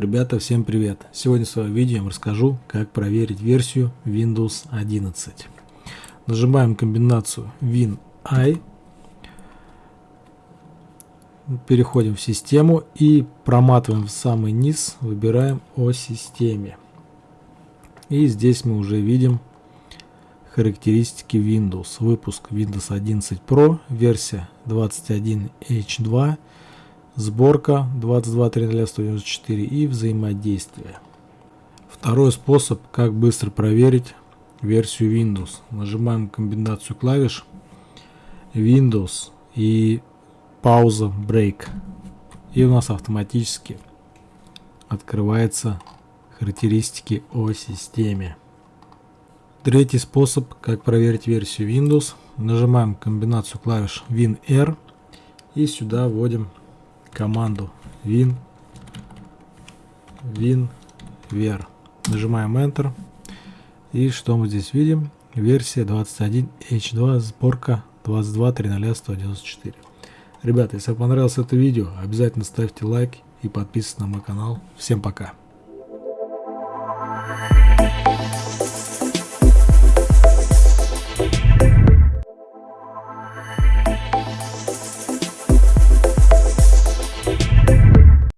Ребята, всем привет! Сегодня в своем видео я вам расскажу, как проверить версию Windows 11. Нажимаем комбинацию Win-I, переходим в систему и проматываем в самый низ, выбираем о системе. И здесь мы уже видим характеристики Windows. Выпуск Windows 11 Pro, версия 21H2, сборка 22.3.194 и взаимодействие. Второй способ, как быстро проверить версию Windows. Нажимаем комбинацию клавиш Windows и пауза Break. И у нас автоматически открывается характеристики о системе. Третий способ, как проверить версию Windows. Нажимаем комбинацию клавиш WinR и сюда вводим команду win winver. Нажимаем Enter. И что мы здесь видим? Версия 21H2, сборка 22.3.194. Ребята, если вам понравилось это видео, обязательно ставьте лайк и подписывайтесь на мой канал. Всем пока!